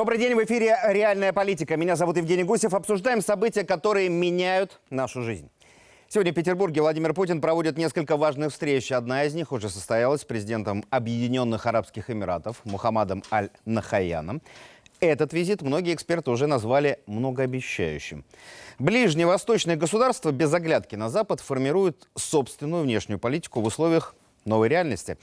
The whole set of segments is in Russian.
Добрый день, в эфире «Реальная политика». Меня зовут Евгений Гусев. Обсуждаем события, которые меняют нашу жизнь. Сегодня в Петербурге Владимир Путин проводит несколько важных встреч. Одна из них уже состоялась с президентом Объединенных Арабских Эмиратов Мухаммадом Аль-Нахаяном. Этот визит многие эксперты уже назвали многообещающим. Ближневосточные государства без оглядки на Запад формируют собственную внешнюю политику в условиях новой реальности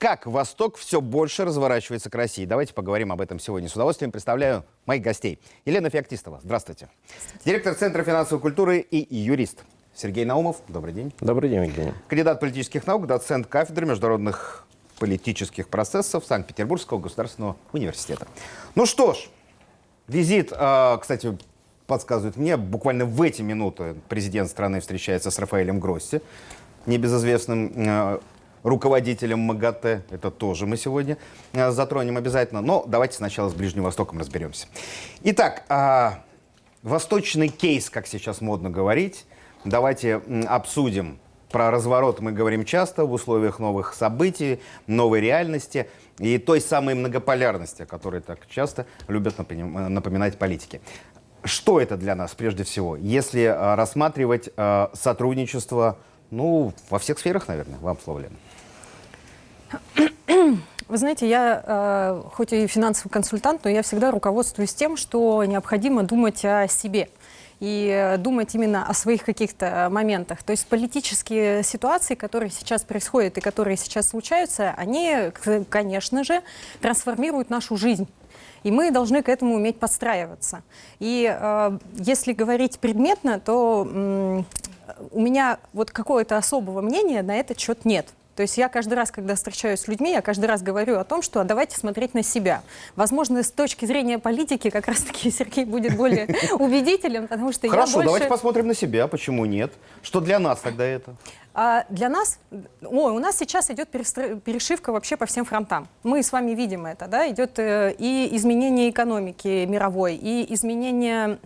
как Восток все больше разворачивается к России. Давайте поговорим об этом сегодня. С удовольствием представляю моих гостей. Елена Феоктистова, здравствуйте. здравствуйте. Директор Центра финансовой культуры и юрист. Сергей Наумов, добрый день. Добрый день, Евгений. Кандидат политических наук, доцент кафедры международных политических процессов Санкт-Петербургского государственного университета. Ну что ж, визит, а, кстати, подсказывает мне, буквально в эти минуты президент страны встречается с Рафаэлем Гросси, небезызвестным а, руководителем МАГАТЭ. Это тоже мы сегодня э, затронем обязательно. Но давайте сначала с Ближним Востоком разберемся. Итак, а, восточный кейс, как сейчас модно говорить. Давайте обсудим. Про разворот мы говорим часто в условиях новых событий, новой реальности и той самой многополярности, о которой так часто любят напоминать политики. Что это для нас прежде всего, если э, рассматривать э, сотрудничество ну, во всех сферах, наверное, вам слово, Лена. Вы знаете, я э, хоть и финансовый консультант, но я всегда руководствуюсь тем, что необходимо думать о себе и думать именно о своих каких-то моментах. То есть политические ситуации, которые сейчас происходят и которые сейчас случаются, они, конечно же, трансформируют нашу жизнь. И мы должны к этому уметь подстраиваться. И э, если говорить предметно, то э, у меня вот какого-то особого мнения на этот счет нет. То есть я каждый раз, когда встречаюсь с людьми, я каждый раз говорю о том, что давайте смотреть на себя. Возможно, с точки зрения политики как раз-таки Сергей будет более убедителен, потому что Хорошо, я больше... давайте посмотрим на себя, почему нет. Что для нас тогда это? А для нас, ой, у нас сейчас идет перешивка вообще по всем фронтам. Мы с вами видим это, да, идет э, и изменение экономики мировой, и изменение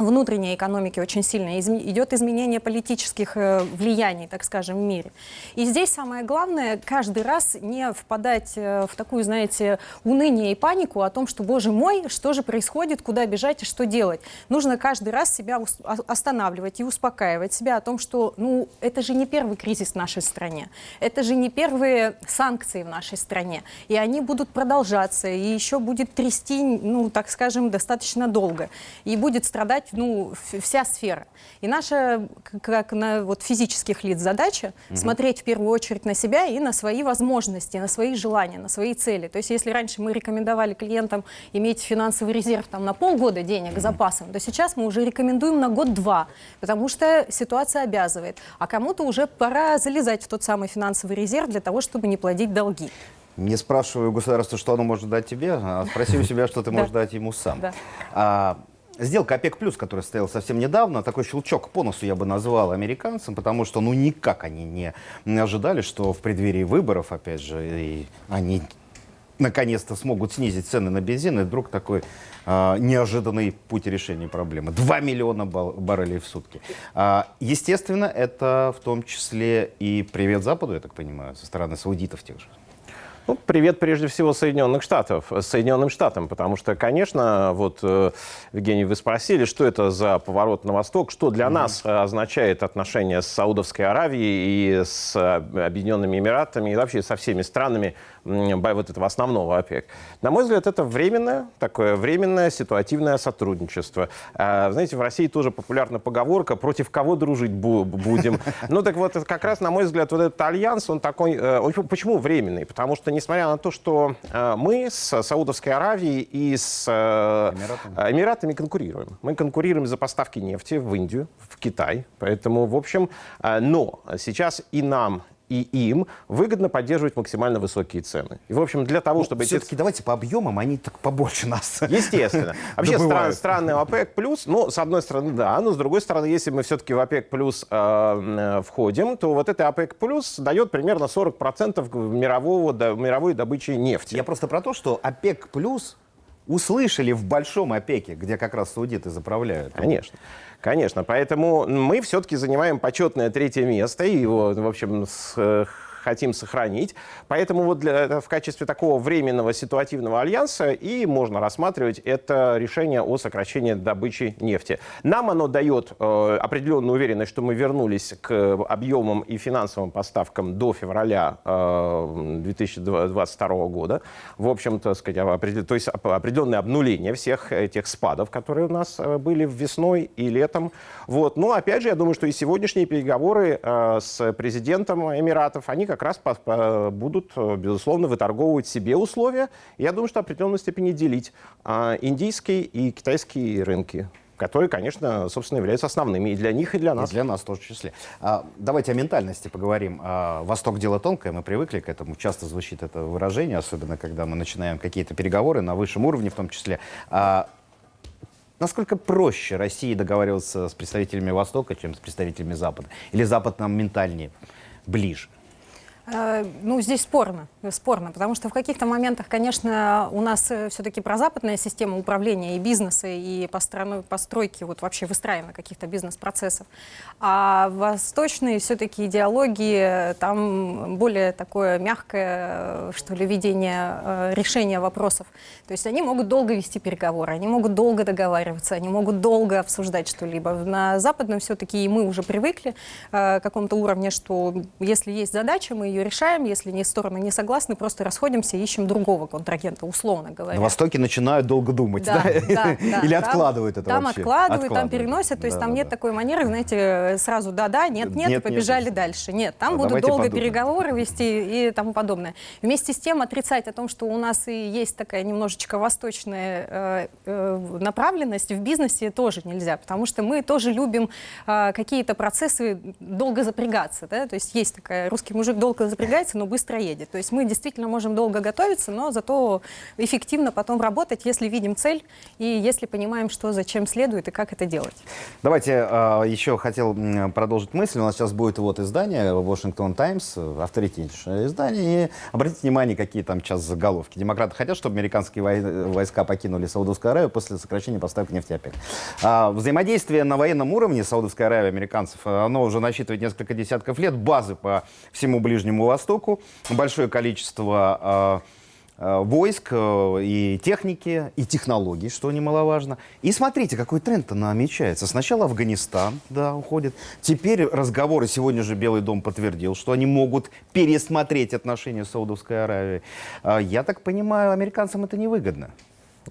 внутренней экономики очень сильно, идет изменение политических э, влияний, так скажем, в мире. И здесь самое главное, каждый раз не впадать э, в такую, знаете, уныние и панику о том, что, боже мой, что же происходит, куда бежать и что делать. Нужно каждый раз себя останавливать и успокаивать себя о том, что, ну, это же не первый кризис в нашей стране, это же не первые санкции в нашей стране, и они будут продолжаться, и еще будет трясти, ну, так скажем, достаточно долго, и будет страдать ну, вся сфера. И наша, как на вот, физических лиц, задача угу. смотреть в первую очередь на себя и на свои возможности, на свои желания, на свои цели. То есть если раньше мы рекомендовали клиентам иметь финансовый резерв там, на полгода денег угу. запасом, то сейчас мы уже рекомендуем на год-два, потому что ситуация обязывает. А кому-то уже пора залезать в тот самый финансовый резерв для того, чтобы не платить долги. Не спрашиваю государство, что оно может дать тебе, а спроси у себя, что ты можешь дать ему сам. А, Сделка ОПЕК+, плюс, которая состоялась совсем недавно, такой щелчок по носу я бы назвал американцам, потому что ну никак они не, ожидали, что в преддверии выборов, опять же, и они наконец-то смогут снизить цены на бензин, и вдруг такой э, неожиданный путь решения проблемы. 2 миллиона баррелей в сутки. А, естественно, это в том числе и привет Западу, я так понимаю, со стороны саудитов тех же. Ну, привет прежде всего Соединенных Штатов, Соединенным Штатам, потому что, конечно, вот, э, Евгений, вы спросили, что это за поворот на восток, что для mm -hmm. нас означает отношения с Саудовской Аравией и с Объединенными Эмиратами и вообще со всеми странами вот этого основного ОПЕК. На мой взгляд, это временное, такое временное ситуативное сотрудничество. А, знаете, в России тоже популярна поговорка «против кого дружить будем?». Ну так вот, как раз, на мой взгляд, вот этот альянс, он такой... Э, почему временный? Потому что, несмотря на то, что э, мы с Саудовской Аравией и с э, Эмиратами. Эмиратами конкурируем. Мы конкурируем за поставки нефти в Индию, в Китай. Поэтому, в общем, но сейчас и нам, и им выгодно поддерживать максимально высокие цены. И, в общем, для того, ну, чтобы... Все-таки эти... давайте по объемам, они так побольше нас. Естественно. Вообще стран, страны ОПЕК+, плюс, ну, с одной стороны, да, но с другой стороны, если мы все-таки в ОПЕК+, плюс э, э, входим, то вот это ОПЕК+, плюс дает примерно 40% мирового, до, мировой добычи нефти. Я просто про то, что ОПЕК+, плюс услышали в большом ОПЕКе, где как раз саудиты заправляют. Конечно. Конечно, поэтому мы все-таки занимаем почетное третье место, и, в общем, с, хотим сохранить. Поэтому вот для, в качестве такого временного ситуативного альянса и можно рассматривать это решение о сокращении добычи нефти. Нам оно дает э, определенную уверенность, что мы вернулись к объемам и финансовым поставкам до февраля э, 2022 года. В общем-то, сказать, то есть определенное обнуление всех этих спадов, которые у нас э, были весной и летом. Вот. Но опять же, я думаю, что и сегодняшние переговоры э, с президентом Эмиратов, они как раз будут, э, безусловно, выторговывать себе условия. Я думаю, что в определенной степени делить э, индийские и китайские рынки которые, конечно, собственно, являются основными и для них, и для нас. И для нас тоже в числе. А, давайте о ментальности поговорим. А, Восток дело тонкое, мы привыкли к этому. Часто звучит это выражение, особенно когда мы начинаем какие-то переговоры на высшем уровне в том числе. А, Насколько проще России договариваться с представителями Востока, чем с представителями Запада? Или Запад нам ментальнее ближе? Э, ну, здесь спорно, спорно, потому что в каких-то моментах, конечно, у нас э, все-таки прозападная система управления и бизнеса, и постройки, вот вообще выстраивания каких-то бизнес-процессов. А восточные все-таки идеологии, там более такое мягкое, э, что ли, видение решения вопросов. То есть они могут долго вести переговоры, они могут долго договариваться, они могут долго обсуждать что-либо. На западном все-таки мы уже привыкли к какому-то уровню, что если есть задача, мы ее решаем, если не стороны не согласны, просто расходимся и ищем другого контрагента, условно говоря. На Востоке начинают долго думать, да? да? да, да Или там, откладывают это Там вообще? откладывают, откладывают, там переносят, то есть да, там да, нет да. такой манеры, знаете, сразу да-да, нет-нет, Нет, и побежали нет. дальше. Нет, там А будут долго подумаем. переговоры вести и тому подобное. Вместе с тем отрицать о том, что у нас и есть такая немножечко восточная э, э, направленность в бизнесе тоже нельзя, потому что мы тоже любим э, какие-то процессы долго запрягаться, да, то есть есть такая, русский мужик долго запрягается, но быстро едет. То есть мы действительно можем долго готовиться, но зато эффективно потом работать, если видим цель и если понимаем, что зачем следует и как это делать. Давайте э, еще хотел продолжить мысль. У нас сейчас будет вот издание Washington Times, авторитетнейшее издание. И обратите внимание, какие там сейчас заголовки. Демократы хотят, чтобы американские вой- войска покинули Саудовскую Аравию после сокращения поставок нефти ОПЕК. А, взаимодействие на военном уровне Саудовской Аравии американцев, оно уже насчитывает несколько десятков лет. Базы по всему Ближнему Востоку, большое количество э, э, войск э, и техники, и технологий, что немаловажно. И смотрите, какой тренд-то намечается. Сначала Афганистан, да, уходит. Теперь разговоры, сегодня же Белый дом подтвердил, что они могут пересмотреть отношения с Саудовской Аравией. А, Я так понимаю, американцам это невыгодно.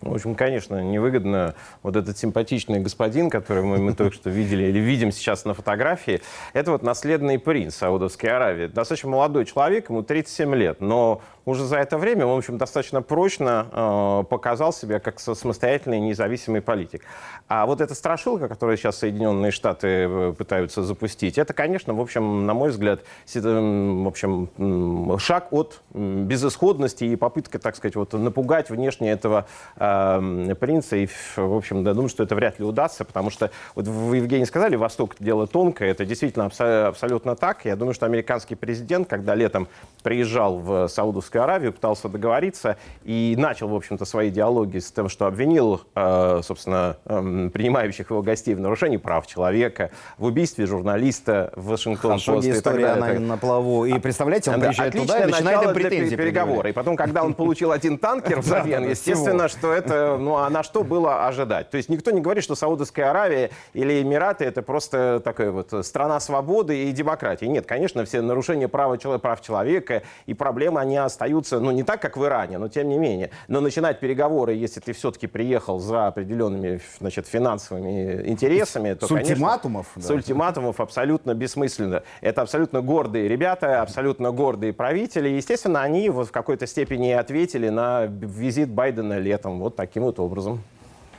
В общем, конечно, невыгодно вот этот симпатичный господин, который мы, мы только что видели или видим сейчас на фотографии, это вот наследный принц Саудовской Аравии. Достаточно молодой человек, ему 37 лет, но уже за это время в общем, достаточно прочно э, показал себя как самостоятельный независимый политик. А вот эта страшилка, которую сейчас Соединенные Штаты э, пытаются запустить, это, конечно, в общем, на мой взгляд, си- м, в общем, шаг от безысходности и попытка, так сказать, вот, напугать внешне этого э, принца. И, в общем, я думаю, что это вряд ли удастся, потому что, вот вы, Евгений, сказали, Восток – дело тонкое. Это действительно абсо- абсолютно так. Я думаю, что американский президент, когда летом приезжал в Саудовскую Аравию, пытался договориться и начал, в общем-то, свои диалоги с тем, что обвинил, э, собственно, эм, принимающих его гостей в нарушении прав человека, в убийстве журналиста в Вашингтон Хорошо, история, она на плаву. И представляете, он да, приезжает туда и начинает претензии предъявлять. И потом, когда он получил один танкер взамен, естественно, что это, ну а на что было ожидать? То есть никто не говорит, что Саудовская Аравия или Эмираты это просто такая вот страна свободы и демократии. Нет, конечно, все нарушения права чело- прав человека и проблемы, они остаются, ну не так, как в Иране, но тем не менее. Но начинать переговоры, если ты все-таки приехал за определенными значит, финансовыми интересами, то, С конечно, ультиматумов, С да. ультиматумов абсолютно бессмысленно. Это абсолютно гордые ребята, абсолютно гордые правители. Естественно, они вот в какой-то степени ответили на визит Байдена летом вот таким вот образом.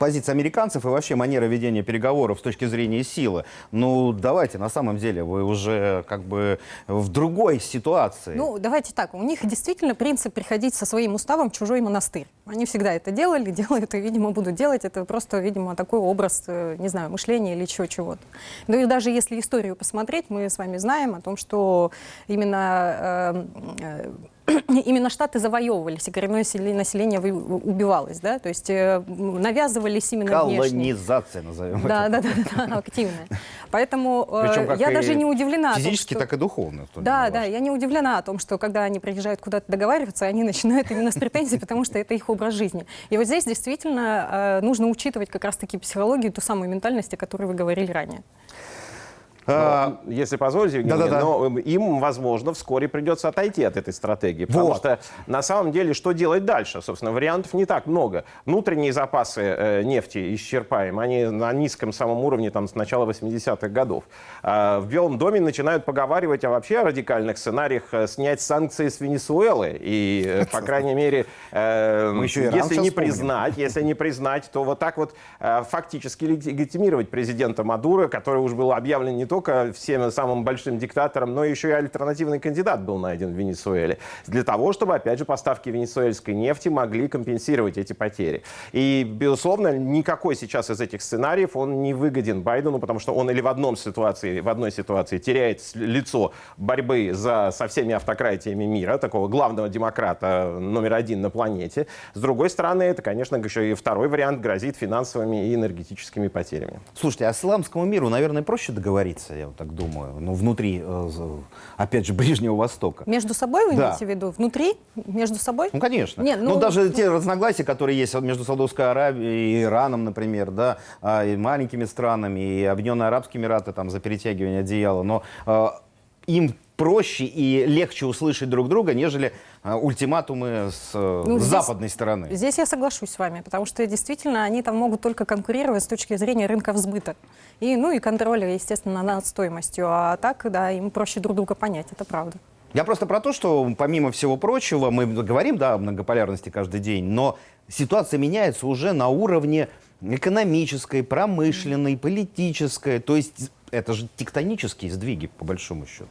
Позиция американцев и вообще манера ведения переговоров с точки зрения силы. Ну, давайте, на самом деле, вы уже как бы в другой ситуации. Ну, давайте так, у них действительно принцип приходить со своим уставом в чужой монастырь. Они всегда это делали, делают и, видимо, будут делать. Это просто, видимо, такой образ, э, не знаю, мышления или чего чего-то. Ну и даже если историю посмотреть, мы с вами знаем о том, что именно э, э, именно штаты завоевывались, и коренное население убивалось, да, то есть э, навязывались именно Колонизация, назовем да, это. Да, да, да, активная. Поэтому э, я даже не удивлена. Физически, том, так и духовно. Да, да, я не удивлена о том, что когда они приезжают куда-то договариваться, они начинают именно с претензий, потому что это их образ жизни. И вот здесь действительно э, нужно учитывать как раз-таки психологию, ту самую ментальность, о которой вы говорили ранее. Но, ну, если позволите, Евгений, да, да, да. но им, возможно, вскоре придется отойти от этой стратегии. Потому вот. что на самом деле, что делать дальше? Собственно, вариантов не так много. Внутренние запасы э, нефти исчерпаем. Они на низком самом уровне там, с начала 80-х годов. А в Белом доме начинают поговаривать о вообще радикальных сценариях э, снять санкции с Венесуэлы. И, э, по крайней мере, э, если не признать, если не признать, то вот так вот э, фактически легитимировать президента Мадуро, который уже был объявлен не только всем самым большим диктатором, но еще и альтернативный кандидат был найден в Венесуэле. Для того, чтобы, опять же, поставки венесуэльской нефти могли компенсировать эти потери. И, безусловно, никакой сейчас из этих сценариев он не выгоден Байдену, потому что он или в одном ситуации, в одной ситуации теряет лицо борьбы за, со всеми автократиями мира, такого главного демократа номер один на планете. С другой стороны, это, конечно, еще и второй вариант грозит финансовыми и энергетическими потерями. Слушайте, а исламскому миру, наверное, проще договориться находится, я вот так думаю, ну, внутри, э, опять же, Ближнего Востока. Между собой вы да. имеете в виду? Внутри? Между собой? Ну, конечно. Нет, ну, ну, даже ну... те разногласия, которые есть между Саудовской Аравией и Ираном, например, да, а, и маленькими странами, и Объединенные Арабские Эмираты там за перетягивание одеяла, но э, им проще и легче услышать друг друга, нежели а, ультиматумы с, ну, с здесь, западной стороны. Здесь я соглашусь с вами, потому что действительно они там могут только конкурировать с точки зрения рынка сбыта. И, ну и контроля, естественно, над стоимостью. А так, да, им проще друг друга понять, это правда. Я просто про то, что помимо всего прочего, мы говорим да, о многополярности каждый день, но ситуация меняется уже на уровне экономической, промышленной, политической. То есть это же тектонические сдвиги, по большому счету.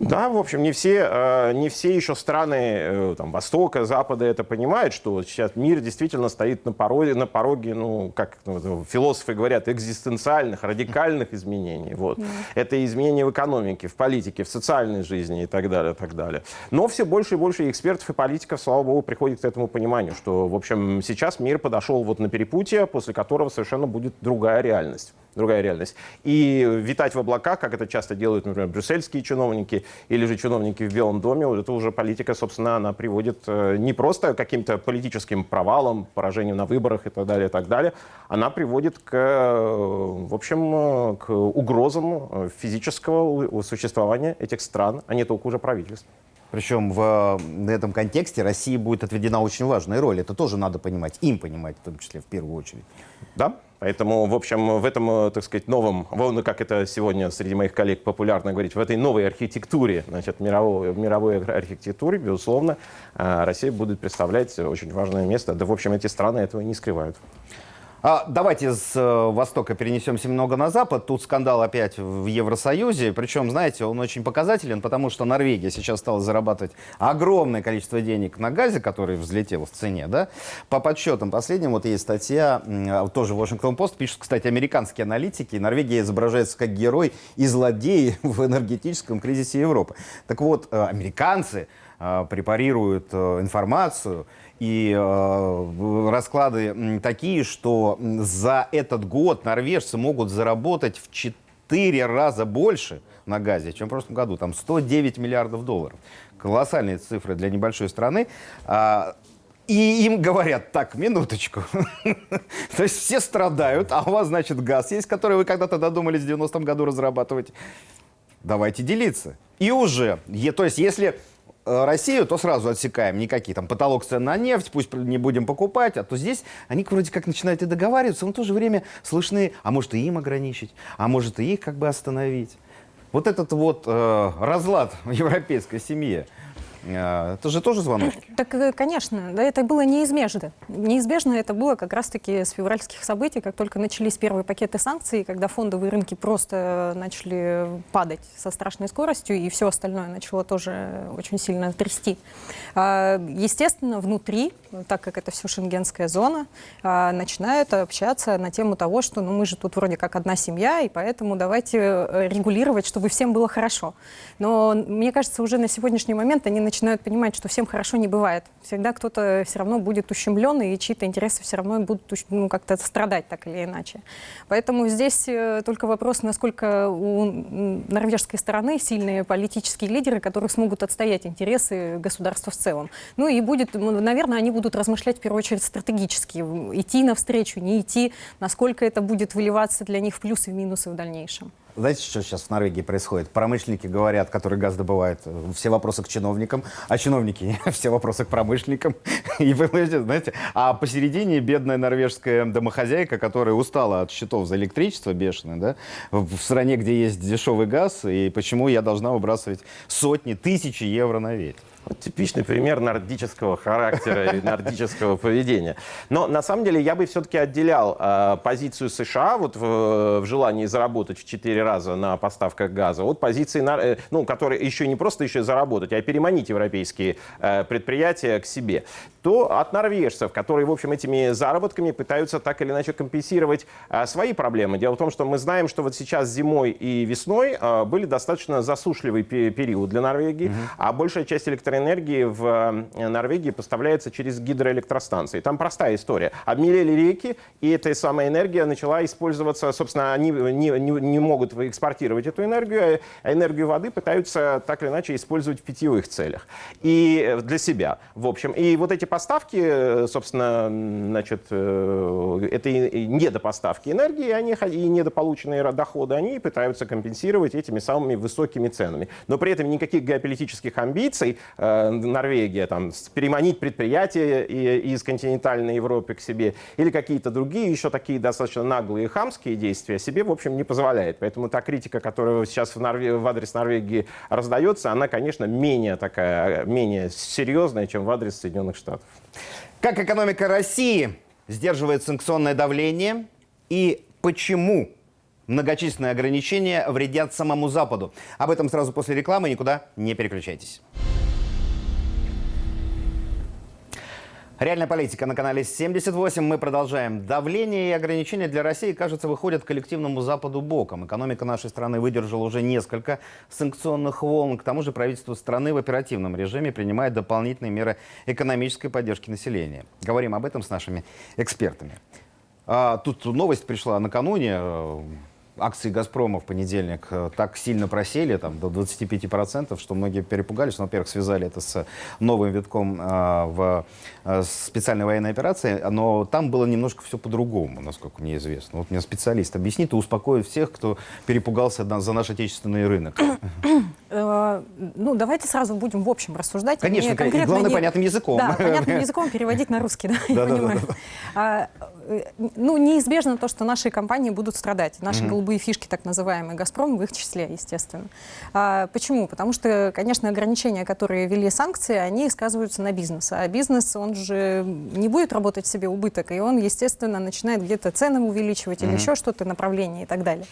Да, в общем, не все, э, не все еще страны э, там, Востока, Запада это понимают, что сейчас мир действительно стоит на пороге, на пороге ну, как ну, философы говорят, экзистенциальных, радикальных изменений. Вот. Mm. Это изменения в экономике, в политике, в социальной жизни и так далее, так далее. Но все больше и больше экспертов и политиков, слава богу, приходят к этому пониманию, что, в общем, сейчас мир подошел вот на перепутье, после которого совершенно будет другая реальность другая реальность. И витать в облаках, как это часто делают, например, брюссельские чиновники или же чиновники в Белом доме, это уже политика, собственно, она приводит э, не просто к каким-то политическим провалам, поражению на выборах и так далее, и так далее, она приводит к, э, в общем, э, к угрозам физического существования этих стран, а не только уже правительств. Причем в этом контексте России будет отведена очень важная роль. Это тоже надо понимать, им понимать, в том числе в первую очередь. Да, Поэтому, в общем, в этом, э, так сказать, новом, ну, как это сегодня среди моих коллег популярно говорить, в этой новой архитектуре, значит, мировой, мировой архитектуре, безусловно, э, Россия будет представлять очень важное место. Да, в общем, эти страны этого не скрывают. А, давайте с э, Востока перенесемся немного на Запад. Тут скандал опять в Евросоюзе. Причем, знаете, он очень показателен, потому что Норвегия сейчас стала зарабатывать огромное количество денег на газе, который взлетел в цене. Да? По подсчетам последним, вот есть статья, тоже Washington Post, пишут, кстати, американские аналитики. Норвегия изображается как герой и злодей в энергетическом кризисе Европы. Так вот, э, американцы э, препарируют информацию, и э, расклады такие, что за этот год норвежцы могут заработать в 4 раза больше на газе, чем в прошлом году. Там 109 миллиардов долларов. Колоссальные цифры для небольшой страны. А, и им говорят, так, минуточку. То есть все страдают, а у вас, значит, газ есть, который вы когда-то додумались в 90-м году разрабатывать. Давайте делиться. И уже, то есть если Россию, то сразу отсекаем. Никакие там потолок цен на нефть, пусть не будем покупать. А то здесь они вроде как начинают и договариваться, но в то же время слышны, а может и им ограничить, а может и их как бы остановить. Вот этот вот э, разлад в европейской семье, это же тоже звоночки? Так, э, конечно, да, это было неизбежно. Неизбежно это было как раз-таки с февральских событий, как только начались первые пакеты санкций, когда фондовые рынки просто начали падать со страшной скоростью, и все остальное начало тоже очень сильно трясти. А, естественно, внутри, так как это все шенгенская зона, а, начинают общаться на тему того, что ну, мы же тут вроде как одна семья, и поэтому давайте э, регулировать, чтобы всем было хорошо. Но мне кажется, уже на сегодняшний момент они начинают начинают понимать, что всем хорошо не бывает. Всегда кто-то все равно будет ущемлен, и чьи-то интересы все равно будут ну, как-то страдать так или иначе. Поэтому здесь э, только вопрос, насколько у норвежской стороны сильные политические лидеры, которые смогут отстоять интересы государства в целом. Ну и будет, наверное, они будут размышлять в первую очередь стратегически, идти навстречу, не идти, насколько это будет выливаться для них в плюсы и в минусы в дальнейшем. Знаете, что сейчас в Норвегии происходит? Промышленники говорят, которые газ добывают, все вопросы к чиновникам, а чиновники все вопросы к промышленникам. И вы знаете, а посередине бедная норвежская домохозяйка, которая устала от счетов за электричество бешеное, да, в стране, где есть дешевый газ, и почему я должна выбрасывать сотни, тысячи евро на ветер. Вот типичный пример нордического характера и нордического поведения. Но на самом деле я бы все-таки отделял э, позицию США вот в, в желании заработать в 4 раза на поставках газа от позиции, э, ну, которая еще не просто еще заработать, а переманить европейские э, предприятия к себе. То от норвежцев, которые, в общем, этими заработками пытаются так или иначе компенсировать э, свои проблемы. Дело в том, что мы знаем, что вот сейчас зимой и весной э, были достаточно засушливый период для Норвегии, mm -hmm. а большая часть электроэнергии электроэнергии в э, Норвегии поставляется через гидроэлектростанции. Там простая история. Обмелели реки, и эта самая энергия начала использоваться, собственно, они не, не, не могут экспортировать эту энергию, а энергию воды пытаются так или иначе использовать в питьевых целях. И э, для себя, в общем. И вот эти поставки, э, собственно, значит, это недопоставки энергии, они, и недополученные доходы, они пытаются компенсировать этими самыми высокими ценами. Но при этом никаких геополитических амбиций Э, Норвегия, там, переманить предприятия из континентальной Европы к себе, или какие-то другие еще такие достаточно наглые хамские действия себе, в общем, не позволяет. Поэтому та критика, которая сейчас в, Норве... в адрес Норвегии раздается, она, конечно, менее такая, менее серьезная, чем в адрес Соединенных Штатов. Как экономика России сдерживает санкционное давление и почему многочисленные ограничения вредят самому Западу? Об этом сразу после рекламы, никуда не переключайтесь. Реальная политика на канале 78. Мы продолжаем. Давление и ограничения для России, кажется, выходят коллективному Западу боком. Экономика нашей страны выдержала уже несколько санкционных волн. К тому же правительство страны в оперативном режиме принимает дополнительные меры экономической поддержки населения. Говорим об этом с нашими экспертами. А, тут новость пришла накануне акции «Газпрома» в понедельник э, так сильно просели, там, до 25%, что многие перепугались. Ну, во-первых, связали это с новым витком э, в э, специальной военной операции, но там было немножко все по-другому, насколько мне известно. Вот мне специалист объяснит и успокоит всех, кто перепугался за наш отечественный рынок. Ну, давайте сразу будем в общем рассуждать. Конечно, и главное, понятным языком. Да, понятным языком переводить на русский, да, я понимаю. Ну, неизбежно то, что наши компании будут страдать. Наши голубые фишки, так называемые, «Газпром» в их числе, естественно. А, почему? Потому что, конечно, ограничения, которые ввели санкции, они сказываются на бизнесе. А бизнес, он же не будет работать себе убыток, и он, естественно, начинает где-то цены увеличивать или еще что-то, направление и так далее.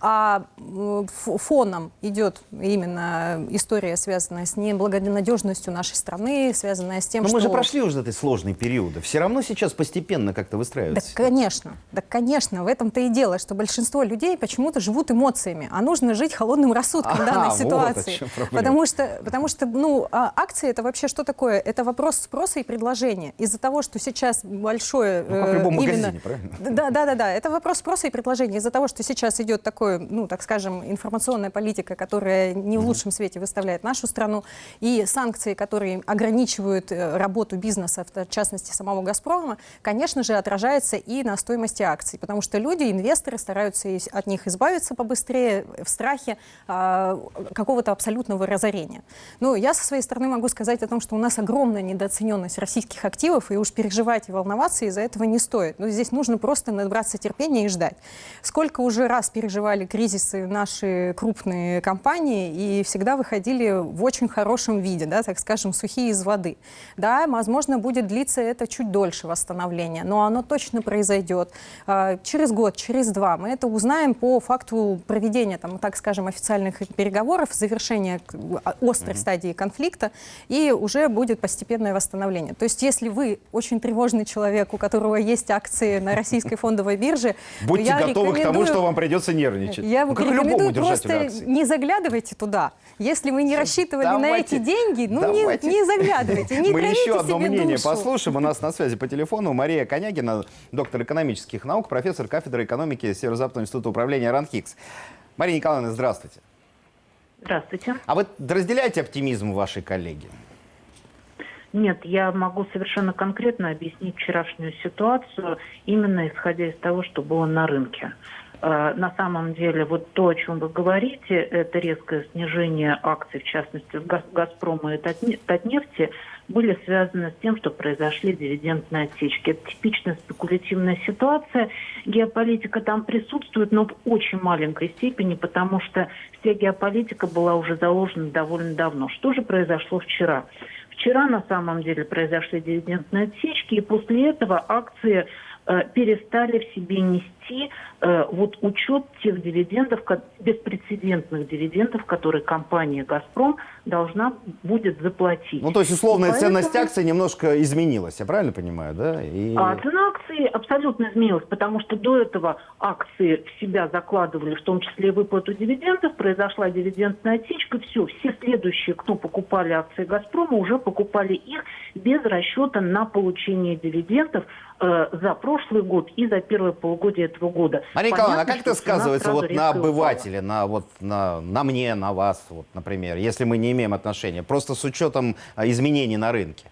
А фоном идет именно история, связанная с неблагонадежностью нашей страны, связанная с тем, Но что... мы же прошли уже этой сложный период. Все равно сейчас постепенно как-то выстраивается. Да, конечно. Да, конечно. В этом-то и дело, что большинство людей почему-то живут эмоциями, а нужно жить холодным рассудком в данной ситуации. Вот потому что, потому что, ну, а акции это вообще что такое? Это вопрос спроса и предложения. Из-за того, что сейчас большое... Ну, как в любом именно... магазине, правильно? Да, да, да, да. Это вопрос спроса и предложения. Из-за того, что сейчас идет такое, ну, так скажем, информационная политика, которая не в лучшем свете выставляет нашу страну, и санкции, которые ограничивают э, работу бизнеса, в частности самого «Газпрома», конечно же, отражается и на стоимости акций, потому что люди, инвесторы стараются от них избавиться побыстрее в страхе а, какого-то абсолютного разорения. Ну, я со своей стороны могу сказать о том, что у нас огромная недооцененность российских активов, и уж переживать и волноваться из-за этого не стоит. Но здесь нужно просто набраться терпения и ждать. Сколько уже раз переживали кризисы наши крупные компании, и всегда выходили в очень хорошем виде, да, так скажем, сухие из воды. Да, возможно, будет длиться это чуть дольше восстановление, но оно точно произойдет а, через год, через два. Мы это узнаем по факту проведения, там, так скажем, официальных переговоров, завершения а, острой mm-hmm. стадии конфликта, и уже будет постепенное восстановление. То есть, если вы очень тревожный человек, у которого есть акции на российской фондовой бирже, Будьте готовы к тому, что вам придется нервничать. Я ну, рекомендую просто не заглядывайте туда. Если вы не рассчитывали на Давайте- эти деньги, ну не, давайте- не заглядывайте, не Мы еще одно мнение душу. послушаем. У нас на связи по телефону Мария Конягина, доктор экономических наук, профессор кафедры экономики Северо-Западного института управления РАНХИКС. Мария Николаевна, здравствуйте. Здравствуйте. А вы разделяете оптимизм вашей коллеги? Нет, я могу совершенно конкретно объяснить вчерашнюю ситуацию, именно исходя из того, что было на рынке. Э, На самом деле, вот то, о чем вы говорите, это резкое снижение акций, в частности, «Газпрома» и «Татне- «Татнефти», были связаны с тем, что произошли дивидендные отсечки. Это типичная спекулятивная ситуация. Геополитика там присутствует, но в очень маленькой степени, потому что вся геополитика была уже заложена довольно давно. Что же произошло вчера? Вчера на самом деле произошли дивидендные отсечки, и после этого акции э, перестали в себе нести э, вот учет тех дивидендов, беспрецедентных дивидендов, которые компания «Газпром» должна будет заплатить. Ну, то есть, условная И поэтому- ценность акций немножко изменилась, я правильно понимаю, да? И... А цена акций абсолютно изменилась, потому что до этого акции в себя закладывали, в том числе и выплату дивидендов, произошла дивидендная отсечка, все, все следующие, кто покупали акции «Газпрома», уже покупали их без расчета на получение дивидендов э, за прошлый год и за первое полугодие этого года. Мария Николаевна, а как это сказывается вот на упала. обывателе, на, вот, на, на мне, на вас, вот, например, если мы не имеем отношения, просто с учетом а, изменений на рынке?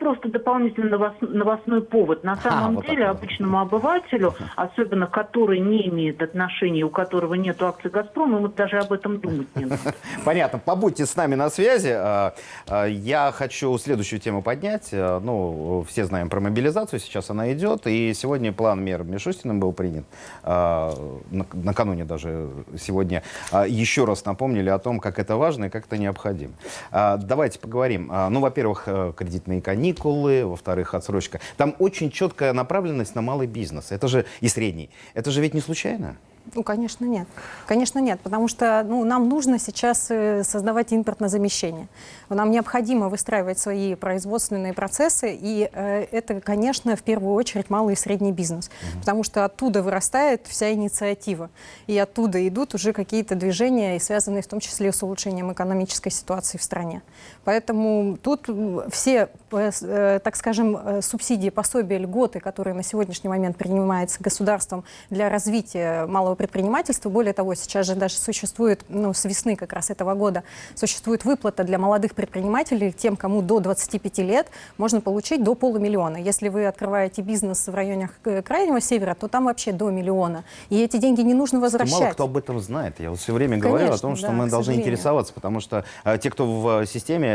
Просто дополнительный новос- новостной повод. На самом вот деле, вот. обычному обывателю, особенно который не имеет отношения, у которого нет акций «Газпрома», ему даже об этом думать не надо. Понятно. Побудьте с нами на связи. А, а, Я хочу следующую тему поднять. А, Ну, все знаем про мобилизацию, сейчас она идет. И сегодня план мер Мишустиным был принят. А, на- Накануне даже сегодня а, еще раз напомнили о том, как это важно и как это необходимо. А, Давайте поговорим. А, Ну, во-первых, э, кредитные каникулы, во-вторых, отсрочка. Там очень четкая направленность на малый бизнес. Это же и средний. Это же ведь не случайно? Ну, конечно, нет. Конечно, нет, потому что ну, нам нужно сейчас э, создавать импортное замещение. Нам необходимо выстраивать свои производственные процессы, и э, это, конечно, в первую очередь малый и средний бизнес, потому что оттуда вырастает вся инициатива, и оттуда идут уже какие-то движения, связанные в том числе с улучшением экономической ситуации в стране. Поэтому тут все, э, э, так скажем, э, субсидии, пособия, льготы, которые на сегодняшний момент принимаются государством для развития малого предпринимательства, более того, сейчас же даже существует, ну, с весны как раз этого года, существует выплата для молодых предпринимателей, тем, кому до 25 лет, можно получить до полумиллиона. Если вы открываете бизнес в районах Крайнего Севера, то там вообще до миллиона. И эти деньги не нужно возвращать. Мало кто об этом знает. Я вот все время говорю о Конечно, том, что да, мы должны сожалению. интересоваться, потому что э, те, кто в э,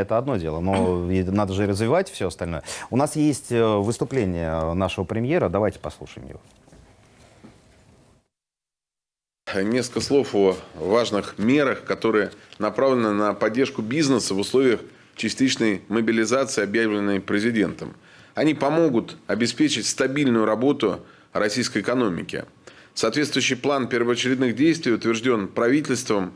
это одно дело, но надо же развивать все остальное. У нас есть э, выступление нашего премьера, давайте послушаем его. Несколько слов о важных мерах, которые направлены на поддержку бизнеса в условиях частичной мобилизации, объявленной президентом. Они помогут обеспечить стабильную работу российской экономики. Соответствующий план первоочередных действий утвержден правительством.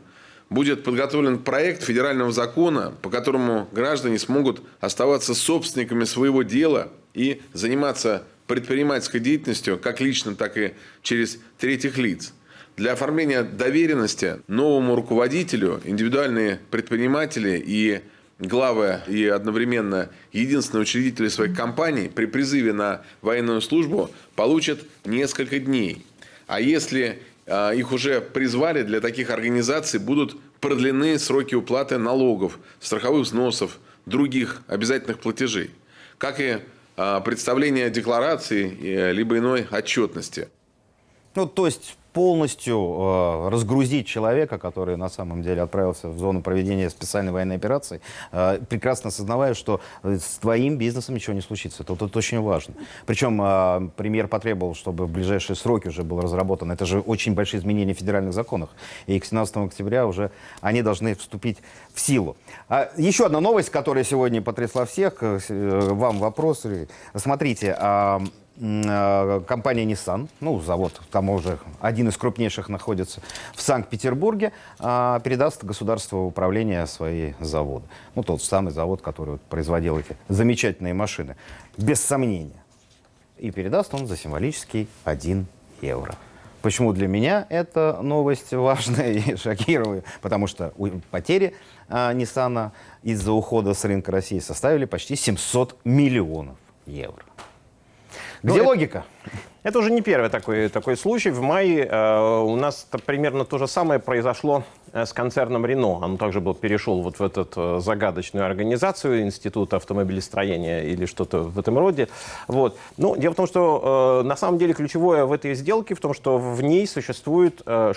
Будет подготовлен проект федерального закона, по которому граждане смогут оставаться собственниками своего дела и заниматься предпринимательской деятельностью как лично, так и через третьих лиц. Для оформления доверенности новому руководителю индивидуальные предприниматели и главы и одновременно единственные учредители своих компаний при призыве на военную службу получат несколько дней. А если их уже призвали, для таких организаций будут продлены сроки уплаты налогов, страховых взносов, других обязательных платежей, как и а, представление декларации э, либо иной отчетности. Ну, то есть полностью э, разгрузить человека, который на самом деле отправился в зону проведения специальной военной операции, э, прекрасно осознавая, что э, с твоим бизнесом ничего не случится. Это, это очень важно. Причем премьер потребовал, чтобы в ближайшие сроки уже был разработан. Это же очень большие изменения в федеральных законах. И к 17 октября уже они должны вступить в силу. А еще одна новость, которая сегодня потрясла всех. Вам вопрос. Смотрите, компания Nissan, ну, завод, там уже один из крупнейших находится в Санкт-Петербурге, а, передаст государству управление свои заводы. Ну, тот самый завод, который производил эти замечательные машины, без сомнения. И передаст он за символический 1 евро. Почему для меня эта новость важная и шокирует? Потому что потери а, Nissan из-за ухода с рынка России составили почти 700 миллионов евро. Ну, Где это- логика? Это уже не первый такой, такой случай. В мае э, у нас -то примерно то же самое произошло э, с концерном Рено. Он также был, перешел вот в эту загадочную организацию Института автомобилестроения или что-то в этом роде. Вот. Ну, дело в том, что э, на самом деле ключевое в этой сделке в том, что в ней существует э,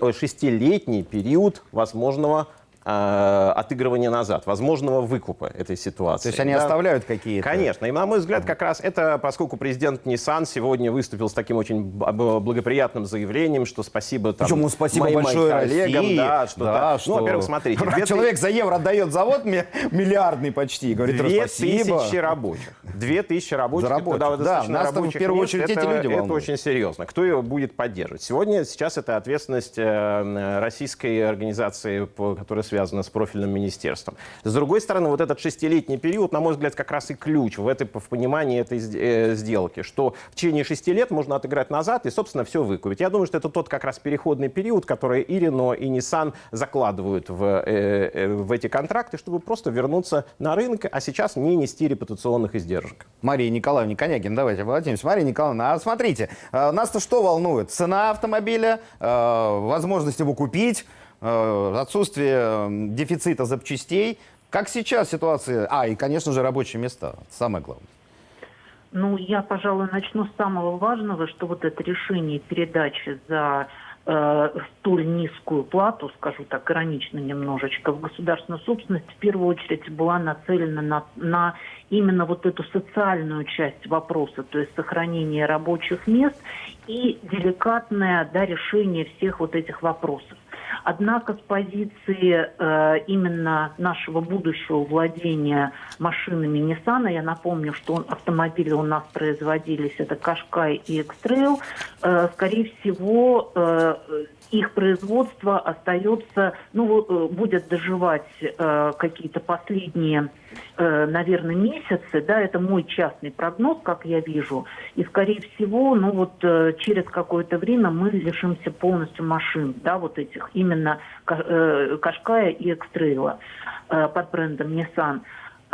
ой, шестилетний период возможного э, отыгрывания назад, возможного выкупа этой ситуации. То есть они Да. оставляют какие-то... Конечно. И, на мой взгляд, как раз это, поскольку президент Nissan сегодня выступил с таким очень благоприятным заявлением, что спасибо там, Причем спасибо моим большое коллегам, России. да, что, да. что Ну, во-первых, смотрите, две ты- Человек за евро отдает завод ми- миллиардный почти. Говорит, Две спасибо. тысячи рабочих. Две тысячи рабочих. За рабочих. это, да, Да, достаточно нас-то в рабочих первую мест. очередь эти это, люди Это волнуют. очень серьезно. Кто его будет поддерживать? Сегодня, сейчас это ответственность э, российской организации, которая связана с профильным министерством. С другой стороны, вот этот шестилетний период, на мой взгляд, как раз и ключ в, этой, в понимании этой э, сделки, что в течение шести лет можно отыграть назад и, собственно, все выкупить. Я думаю, что это тот как раз переходный период, который и Renault, и Nissan закладывают в, э, э, в эти контракты, чтобы просто вернуться на рынок, а сейчас не нести репутационных издержек. Мария Николаевна Конягин, давайте обратимся. Мария Николаевна, а смотрите, нас-то что волнует? Цена автомобиля, возможность его купить, отсутствие э, дефицита запчастей. Как сейчас ситуация? А, и, конечно же, рабочие места. Самое главное. Ну, я, пожалуй, начну с самого важного, что вот это решение передачи за э, столь низкую плату, скажу так, иронично немножечко, в государственную собственность в первую очередь была нацелена на, на именно вот эту социальную часть вопроса, то есть сохранение рабочих мест и деликатное да, решение всех вот этих вопросов. Однако с позиции э, именно нашего будущего владения машинами Nissan, я напомню, что он- автомобили у нас производились, это Кашкай и X-Trail, э, скорее всего, э, их производство остается, ну, э, будет доживать э, какие-то последние, э, наверное, месяцы, да, это мой частный прогноз, как я вижу, и, скорее всего, ну, вот э, через какое-то время мы лишимся полностью машин, да, вот этих, именно э, Кашкая и Экстрейла э, под брендом Nissan.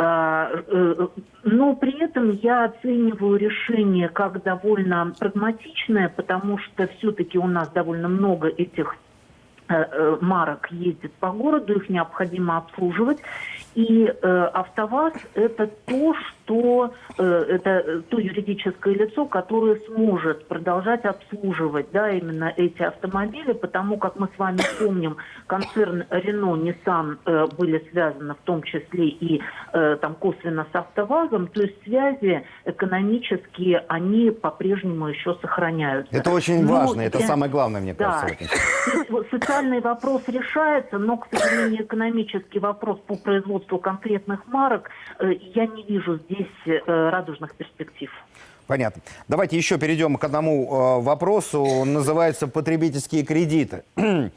А, э, Но при этом я оцениваю решение как довольно прагматичное, потому что все-таки у нас довольно много этих э, э, марок ездит по городу, их необходимо обслуживать. И э, АвтоВАЗ – это то, что э, это э, то юридическое лицо, которое сможет продолжать обслуживать, да, именно эти автомобили, потому как мы с вами помним, концерн Renault, Nissan э, были связаны в том числе и э, там косвенно с АвтоВАЗом, то есть связи экономические они по-прежнему еще сохраняются. Это очень Ну, важно, это я- самое главное, мне Да. кажется. То вот Социальный вопрос решается, но, к сожалению, экономический вопрос по производству конкретных марок, э, я не вижу здесь э, радужных перспектив. Понятно. Давайте еще перейдем к одному э, вопросу. Он называется потребительские кредиты.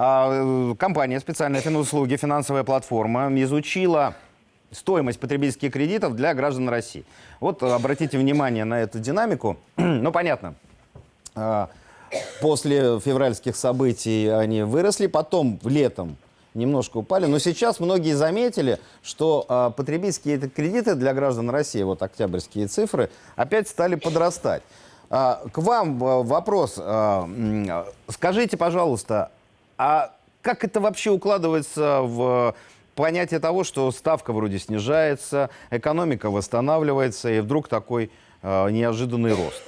А, Компания специальные финуслуги, финансовая платформа изучила стоимость потребительских кредитов для граждан России. Вот обратите внимание на эту динамику. ну, понятно. А, После февральских событий они выросли, потом летом немножко упали. Но сейчас многие заметили, что а, потребительские кредиты для граждан России, вот октябрьские цифры, опять стали подрастать. А, к вам а, вопрос. А, скажите, пожалуйста, а как это вообще укладывается в понятие того, что ставка вроде снижается, экономика восстанавливается, и вдруг такой а, неожиданный рост?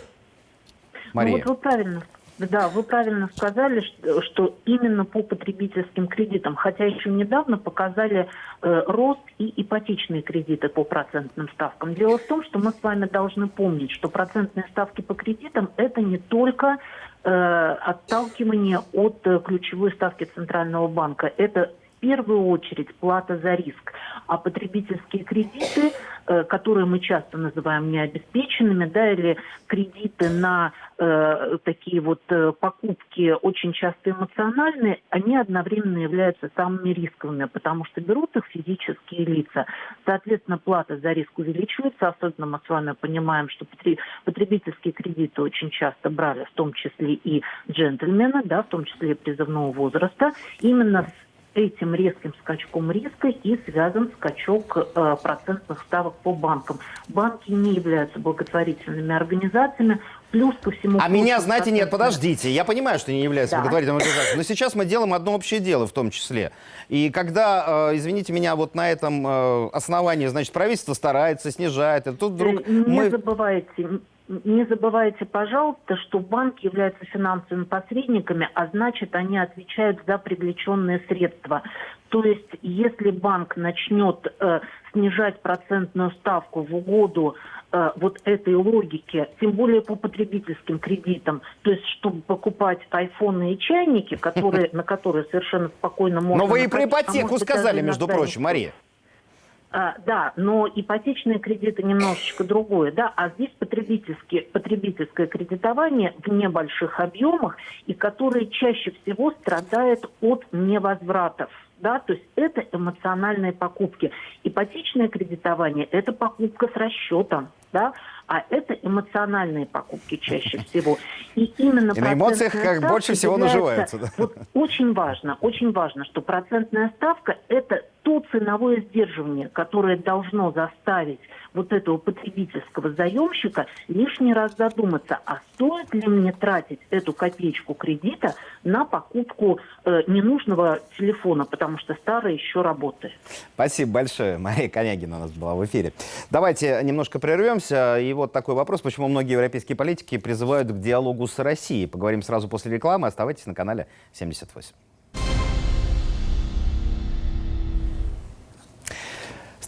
Мария. Ну, вот вы правильно, да, вы правильно сказали, что, именно по потребительским кредитам, хотя еще недавно показали э, рост и ипотечные кредиты по процентным ставкам. Дело в том, что мы с вами должны помнить, что процентные ставки по кредитам это не только э, отталкивание от э, ключевой ставки Центрального банка, это первую очередь плата за риск. А потребительские кредиты, э, которые мы часто называем необеспеченными, да, или кредиты на э, такие вот э, покупки очень часто эмоциональные, они одновременно являются самыми рисковыми, потому что берут их физические лица. Соответственно, плата за риск увеличивается, особенно мы с вами понимаем, что потребительские кредиты очень часто брали, в том числе и джентльмены, да, в том числе и призывного возраста. Именно с этим резким скачком риска и связан скачок э, процентных ставок по банкам. Банки не являются благотворительными организациями, плюс ко всему... А меня, знаете, нет, подождите, я понимаю, что не является Да. благотворительной организацией, но сейчас мы делаем одно общее дело в том числе. И когда, э, извините меня, вот на этом э, основании, значит, правительство старается, снижает, и тут вдруг Э, Не мы... забывайте, не забывайте, пожалуйста, что банки являются финансовыми посредниками, а значит, они отвечают за привлеченные средства. То есть, если банк начнет э, снижать процентную ставку в угоду э, вот этой логике, тем более по потребительским кредитам, то есть, чтобы покупать айфоны и чайники, которые, на которые совершенно спокойно можно... Но вы и про а ипотеку сказали, между прочим, Мария. А, да, но ипотечные кредиты немножечко другое, да, а здесь потребительские, потребительское кредитование в небольших объемах и которое чаще всего страдает от невозвратов. Да, то есть это эмоциональные покупки. Ипотечное кредитование – это покупка с расчетом, да, а это эмоциональные покупки чаще всего. И именно И на эмоциях как больше всего наживается, да. Вот очень важно, очень важно, что процентная ставка – это то ценовое сдерживание, которое должно заставить вот этого потребительского заемщика лишний раз задуматься, а стоит ли мне тратить эту копеечку кредита на покупку э, ненужного телефона, потому что старый еще работает. Спасибо большое. Мария Конягина у нас была в эфире. Давайте немножко прервемся. И вот такой вопрос, почему многие европейские политики призывают к диалогу с Россией. Поговорим сразу после рекламы. Оставайтесь на канале 78.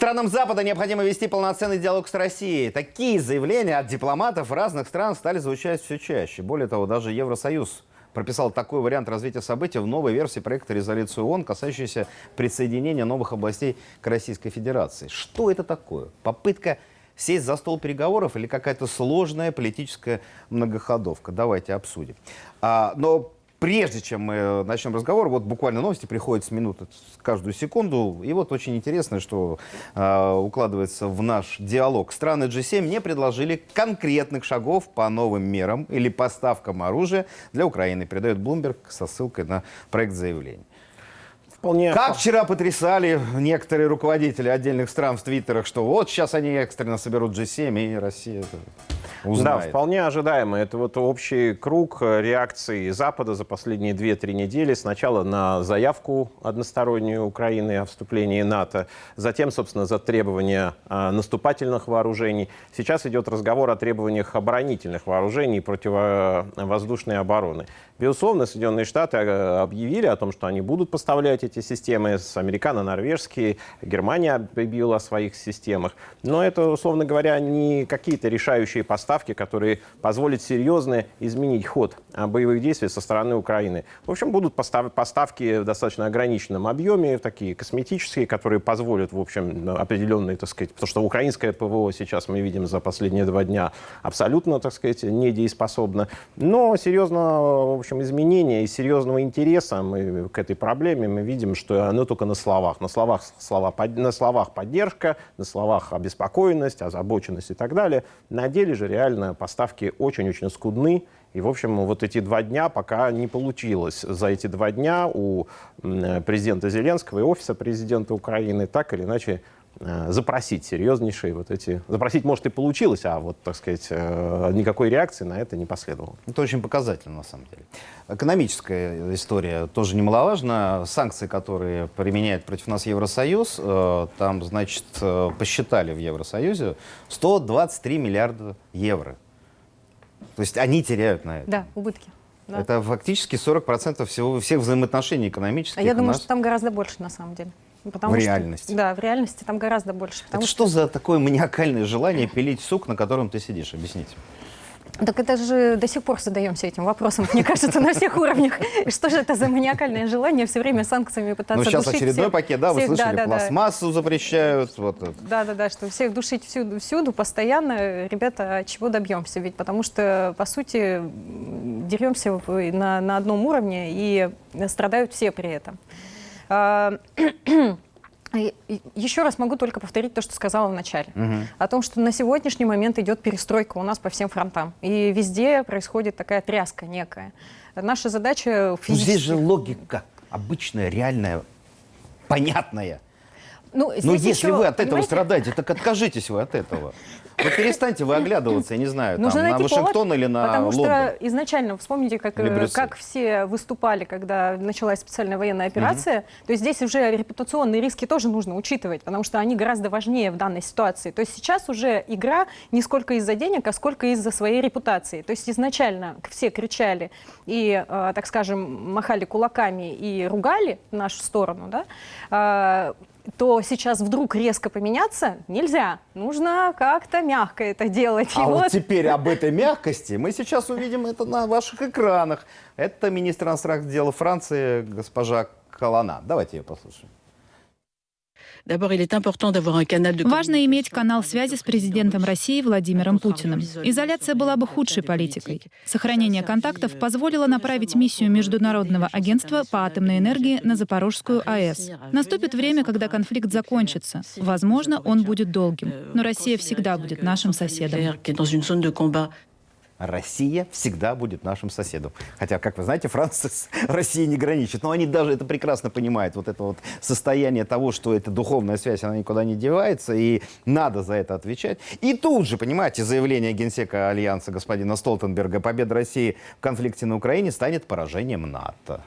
Странам Запада необходимо вести полноценный диалог с Россией. Такие заявления от дипломатов разных стран стали звучать все чаще. Более того, даже Евросоюз прописал такой вариант развития событий в новой версии проекта резолюции ООН, касающейся присоединения новых областей к Российской Федерации. Что это такое? Попытка сесть за стол переговоров или какая-то сложная политическая многоходовка? Давайте обсудим. А, но прежде чем мы начнем разговор, вот буквально новости приходят с минуты с каждую секунду. И вот очень интересно, что э, укладывается в наш диалог. Страны G7 не предложили конкретных шагов по новым мерам или поставкам оружия для Украины, передает Bloomberg со ссылкой на проект заявления. Вполне... Как вчера потрясали некоторые руководители отдельных стран в твиттерах, что вот сейчас они экстренно соберут G7 и Россия это Да, узнает. вполне ожидаемо. Это вот общий круг э, реакции Запада за последние 2-3 недели. Сначала на заявку одностороннюю Украины о вступлении НАТО, затем, собственно, за требования э, наступательных вооружений. Сейчас идет разговор о требованиях оборонительных вооружений и противовоздушной обороны. Безусловно, Соединенные Штаты э, объявили о том, что они будут поставлять эти системы с американо-норвежские. Германия объявила о своих системах. Но это, условно говоря, не какие-то решающие поставки, которые позволят серьезно изменить ход а, боевых действий со стороны Украины. В общем, будут постав- поставки в достаточно ограниченном объеме, такие косметические, которые позволят, в общем, определенные, так сказать, потому что украинское ПВО сейчас мы видим за последние два дня абсолютно, так сказать, недееспособно. Но серьезного, в общем, изменения и серьезного интереса мы к этой проблеме мы видим, что оно только на словах. На словах, слова, на словах поддержка, на словах обеспокоенность, озабоченность и так далее. На деле же реально поставки очень-очень скудны. И, в общем, вот эти два дня пока не получилось. За эти два дня у м, президента Зеленского и офиса президента Украины так или иначе э, запросить серьезнейшие вот эти... Запросить, может, и получилось, а вот, так сказать, э, никакой реакции на это не последовало. Это очень показательно, на самом деле. Экономическая история тоже немаловажна. Санкции, которые применяет против нас Евросоюз, э, там, значит, э, посчитали в Евросоюзе 123 миллиарда евро. То есть они теряют на это. Да, убытки. Да. Это фактически 40% всего, всех взаимоотношений экономических. А я думаю, нас. что там гораздо больше на самом деле. Потому В что- реальности. Да, в реальности там гораздо больше. Это что за такое маниакальное желание пилить сук, на котором ты сидишь? Объясните. Так это же до сих пор задаемся этим вопросом, мне кажется, на всех уровнях. И Что же это за маниакальное желание все время санкциями пытаться Ну, сейчас душить очередной всех- пакет, да, вы слышали, да, да, да. пластмассу запрещают. Вот, это. Да, да, да, что всех душить всюду, всюду, постоянно, ребята, чего добьемся? Ведь потому что, по сути, деремся на одном уровне и страдают все при этом. А, Еще раз могу только повторить то, что сказала в начале. О том, что на сегодняшний момент идет перестройка у нас по всем фронтам. И везде происходит такая тряска некая. Наша задача Ну, физически... здесь же логика обычная, реальная, понятная. Ну, Но здесь если еще, вы от этого понимаете, страдаете, так откажитесь вы от этого. Вот перестаньте вы оглядываться, я не знаю, там, на Вашингтон повод, или на Потому Лондон. что изначально, вспомните, как, э, как все выступали, когда началась специальная военная операция. То есть здесь уже репутационные риски тоже нужно учитывать, потому что они гораздо важнее в данной ситуации. То есть сейчас уже игра не сколько из-за денег, а сколько из-за своей репутации. То есть изначально все кричали и, э, так скажем, махали кулаками и ругали нашу сторону, да, а, то сейчас вдруг резко поменяться нельзя. Нужно как-то мягко это делать. И А вот вот теперь об этой мягкости мы сейчас увидим это на ваших экранах. Это министр иностранных дел Франции госпожа Калана. Давайте ее послушаем. Важно иметь канал связи с президентом России Владимиром Путиным. Изоляция была бы худшей политикой. Сохранение контактов позволило направить миссию Международного агентства по атомной энергии на Запорожскую АЭС. Наступит время, когда конфликт закончится. Возможно, он будет долгим. Но Россия всегда будет нашим соседом. Россия всегда будет нашим соседом. Хотя, как вы знаете, Франция с Россией не граничит. Но они даже это прекрасно понимают. Вот это вот состояние того, что эта духовная связь, она никуда не девается, и надо за это отвечать. И тут же, понимаете, заявление генсека Альянса господина Столтенберга «Победа России в конфликте на Украине станет поражением НАТО».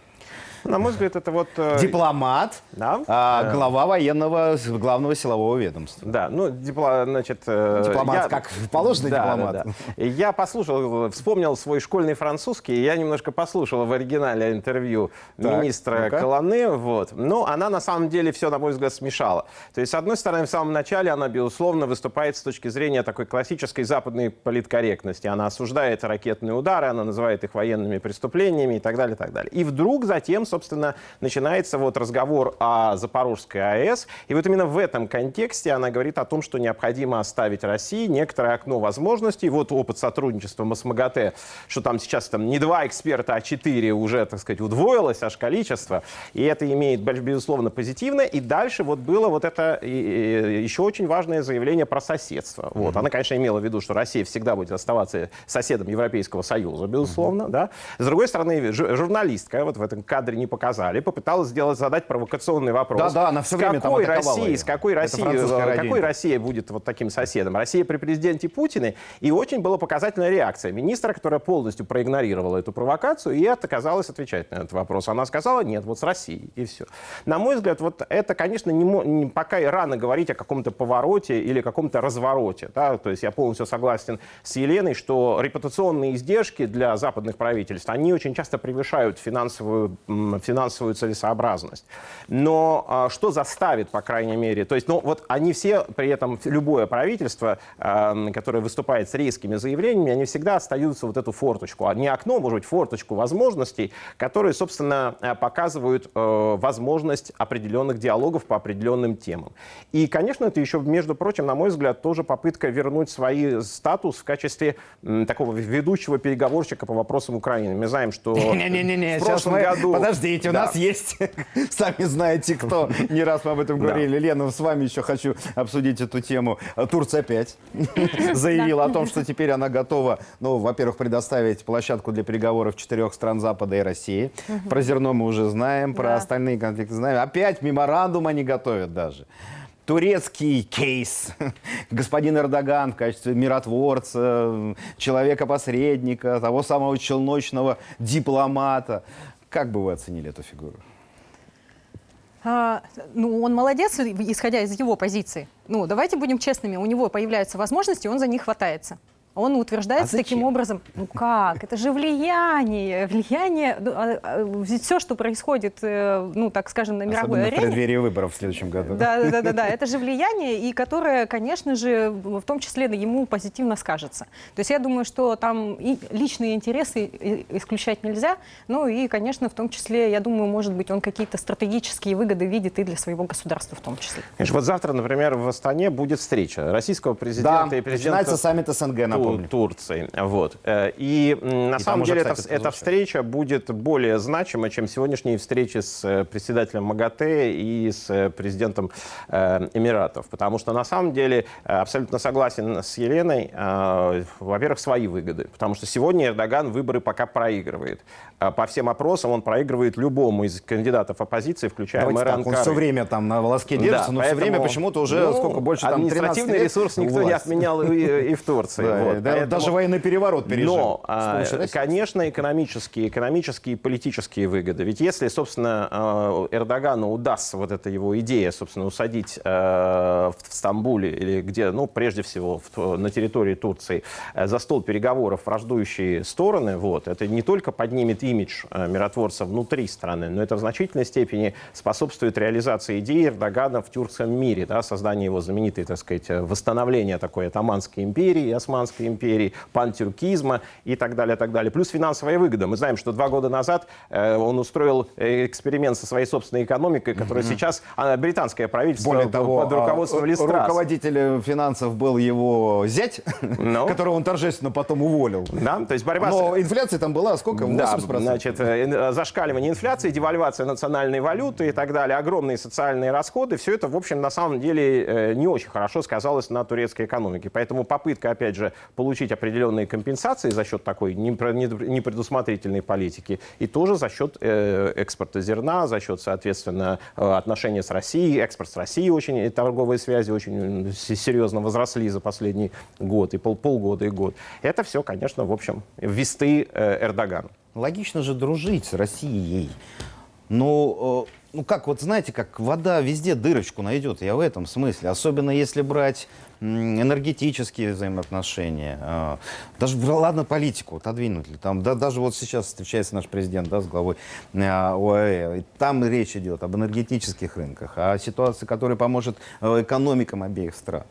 На мой взгляд, это вот... э, Дипломат, Да. а, глава военного, главного силового ведомства. Да, ну, дипло, значит... э, Дипломат, как положено Да, дипломат. да, да. Я послушал, вспомнил свой школьный французский, я немножко послушал в оригинале интервью Так, министра ну-ка. Колоны, вот. Но она на самом деле все, на мой взгляд, смешала. То есть, с одной стороны, в самом начале она, безусловно, выступает с точки зрения такой классической западной политкорректности. Она осуждает ракетные удары, она называет их военными преступлениями и так далее, и так далее. И вдруг затем, собственно, начинается вот разговор о Запорожской АЭС. И вот именно в этом контексте она говорит о том, что необходимо оставить России некоторое окно возможностей. Вот опыт сотрудничества с МАГАТЭ, что там сейчас там не два эксперта, а четыре уже, так сказать, удвоилось аж количество. И это имеет, безусловно, позитивное. И дальше вот было вот это еще очень важное заявление про соседство. Вот. Она, конечно, имела в виду, что Россия всегда будет оставаться соседом Европейского Союза, безусловно. Да? С другой стороны, жу- журналистка, вот в этом кадре не показали, попыталась сделать, задать провокационный вопрос. Да-да, она всё С время там какой атаковала России, её. с какой России, радио какой. Россия будет вот таким соседом? Россия при президенте Путине. И очень была показательная реакция министра, которая полностью проигнорировала эту провокацию и отказалась отвечать на этот вопрос. Она сказала, нет, вот с Россией, и все. На мой взгляд, вот это, конечно, не, не- пока и рано говорить о каком-то повороте или каком-то развороте. Да? То есть я полностью согласен с Еленой, что репутационные издержки для западных правительств, они очень часто превышают финансовую, финансовую целесообразность. Но а, что заставит, по крайней мере, то есть, ну вот они все, при этом любое правительство, а, которое выступает с резкими заявлениями, они всегда остаются вот эту форточку, а не окно, может быть, форточку возможностей, которые, собственно, а, показывают э, возможность определенных диалогов по определенным темам. И, конечно, это еще, между прочим, на мой взгляд, тоже попытка вернуть свой статус в качестве такого ведущего переговорщика по вопросам Украины. Мы знаем, что Не-не-не, в сейчас прошлом мы... году... Подождите, у Да. нас есть, сами знаете кто, не раз мы об этом Да. говорили. Лена, с вами еще хочу обсудить эту тему. Турция опять заявила о том, что теперь она готова, ну, во-первых, предоставить площадку для переговоров четырех стран Запада и России. Про зерно мы уже знаем, про Да. остальные конфликты знаем. Опять меморандум они готовят даже. Турецкий кейс. Господин Эрдоган в качестве миротворца, человека-посредника, того самого челночного дипломата. Как бы вы оценили эту фигуру? А, ну, он молодец, исходя из его позиции. Ну, давайте будем честными, у него появляются возможности, он за них хватается. Он утверждается А таким образом, ну как, это же влияние, влияние, ну, а, а, ведь все, что происходит, э, ну так скажем, на мировой Особенно в арене, преддверии выборов в следующем году. да, да, да, да, да. Это же влияние, и которое, конечно же, в том числе ему позитивно скажется. То есть я думаю, что там и личные интересы исключать нельзя. Ну и, конечно, в том числе, я думаю, может быть, он какие-то стратегические выгоды видит и для своего государства в том числе. Конечно, вот завтра, например, в Астане будет встреча российского президента Да, и президента начинается саммит СНГ, Ту-. Турции. Вот. Э, И на И самом там уже, деле кстати, эта, эта встреча будет более значима, чем сегодняшние встречи с э, председателем МАГАТЭ и с э, президентом Эмиратов. Потому что на самом деле абсолютно согласен с Еленой. Во-первых, свои выгоды. Потому что сегодня Эрдоган выборы пока проигрывает. А По всем опросам он проигрывает любому из кандидатов оппозиции, включая Давайте мэра так, он все время там на волоске держится, Да, но все поэтому, время почему-то уже ну, сколько больше там 13 административный ресурс никто не власть. отменял и, и в Турции. Да, Вот, да, поэтому- Даже военный переворот пережил. Но, а, конечно, экономические, экономические и политические выгоды. Ведь если, собственно, э, Эрдогану удастся вот эта его идея, собственно, усадить э, в Стамбуле или где, ну, прежде всего, в- на территории Турции, э, за стол переговоров враждующие стороны, вот, это не только поднимет имидж э, миротворца внутри страны, но это в значительной степени способствует реализации идеи Эрдогана в тюркском мире, да, создание его знаменитой, так сказать, э, восстановления такой Атаманской империи, Османской империи, пантюркизма и так далее, так далее. Плюс финансовая выгода. Мы знаем, что два года назад э, он устроил э, эксперимент со своей собственной экономикой, которая сейчас а, британское правительство Более того, под руководством а, Листрасса. руководителем финансов был его зять, Ну. которого он торжественно потом уволил. Да, то есть борьба с- Но инфляция там была сколько? Да, 80%. значит, э, э, зашкаливание инфляции, девальвация национальной валюты и так далее, огромные социальные расходы, все это, в общем, на самом деле э, не очень хорошо сказалось на турецкой экономике. Поэтому попытка, опять же, получить определенные компенсации за счет такой непредусмотрительной политики и тоже за счет э, экспорта зерна, за счет, соответственно, э, отношения с Россией, экспорт с Россией очень, торговые связи очень серьезно возросли за последний год, и пол, полгода, и год. Это все, конечно, в общем, весты э, Эрдогану. Логично же дружить с Россией. Но, ну как, вот знаете, как вода везде дырочку найдет, я в этом смысле. Особенно если брать энергетические взаимоотношения. э, Даже, ладно, политику отодвинуть. ли, Там, да, даже вот сейчас встречается наш президент да, с главой э, ОАЭ. Там речь идет об энергетических рынках, о ситуации, которая поможет э, экономикам обеих стран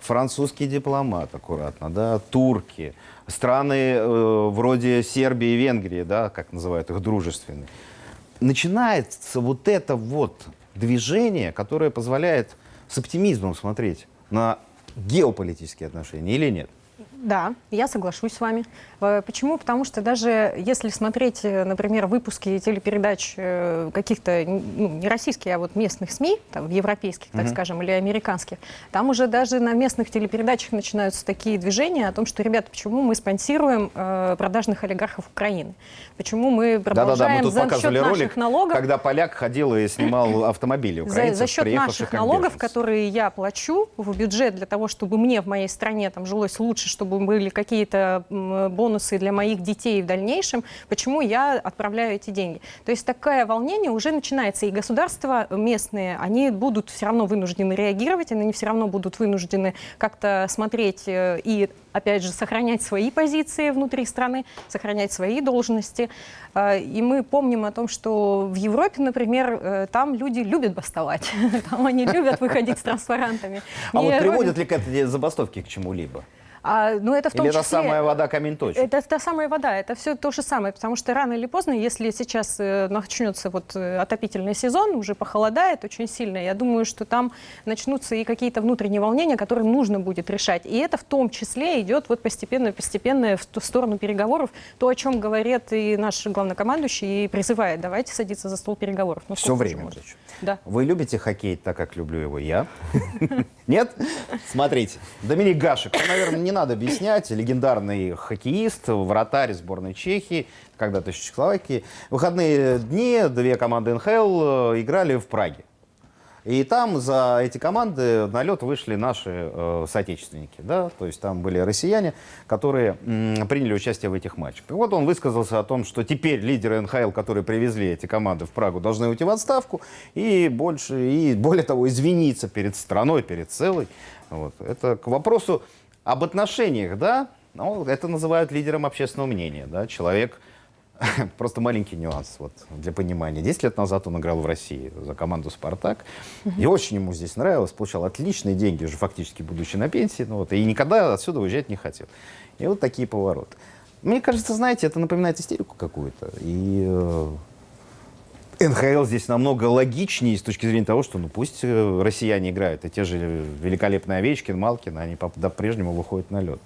французский дипломат, аккуратно, да, турки, страны э, вроде Сербии и Венгрии, да, как называют их дружественные. Начинается вот это вот движение, которое позволяет с оптимизмом смотреть на геополитические отношения или нет? Да, я соглашусь с вами. Э, Почему? Потому что даже если смотреть, э, например, выпуски телепередач э, каких-то, ну, не российских, а вот местных СМИ, там, европейских, так скажем, или американских, там уже даже на местных телепередачах начинаются такие движения о том, что, ребята, почему мы спонсируем э, продажных олигархов Украины? Почему мы продолжаем мы тут за счет наших ролик, налогов когда поляк ходил и снимал автомобили за, украинцев, за счет приехавших наших налогов, которые я плачу в бюджет для того, чтобы мне в моей стране там жилось лучше, чтобы были какие-то бонусы для моих детей в дальнейшем, почему я отправляю эти деньги. То есть такое волнение уже начинается, и государства местные, они будут все равно вынуждены реагировать, они все равно будут вынуждены как-то смотреть э, и опять же, сохранять свои позиции внутри страны, сохранять свои должности. Э, И мы помним о том, что в Европе, например, э, там люди любят бастовать. Там они любят выходить с транспарантами. А вот приводят ли к этой забастовке к чему-либо? А, ну, это в том Или это числе... самая вода камень точит? Это та самая вода, это все то же самое, потому что рано или поздно, если сейчас э, начнется вот э, отопительный сезон, уже похолодает очень сильно, я думаю, что там начнутся и какие-то внутренние волнения, которые нужно будет решать. И это в том числе идет вот постепенно-постепенно в ту сторону переговоров, то, о чем говорит и наш главнокомандующий, и призывает, давайте садиться за стол переговоров. Ну, Все время. причем. Да. Вы любите хоккей так, как люблю его я? Нет? Смотрите, Доминик Гашек, ну, наверное, не надо объяснять, легендарный хоккеист, вратарь сборной Чехии, когда-то Чехословакии. Выходные дни две команды НХЛ э, играли в Праге. И там за эти команды на лед вышли наши э, соотечественники, да, то есть там были россияне, которые приняли участие в этих матчах. Так вот он высказался о том, что теперь лидеры НХЛ, которые привезли эти команды в Прагу, должны уйти в отставку и больше, и более того, извиниться перед страной, перед целой. Вот. Это к вопросу об отношениях, да, Ну, это называют лидером общественного мнения, да, человек, просто маленький нюанс, вот, для понимания. Десять лет назад он играл в России за команду «Спартак», и очень ему здесь нравилось, получал отличные деньги, уже фактически будучи на пенсии, ну, вот, и никогда отсюда уезжать не хотел. И вот такие повороты. Мне кажется, знаете, это напоминает истерику какую-то, и э, НХЛ здесь намного логичнее с точки зрения того, что ну пусть э, россияне играют, и те же великолепные Овечкин, Малкин, они по- по-прежнему выходят на лед.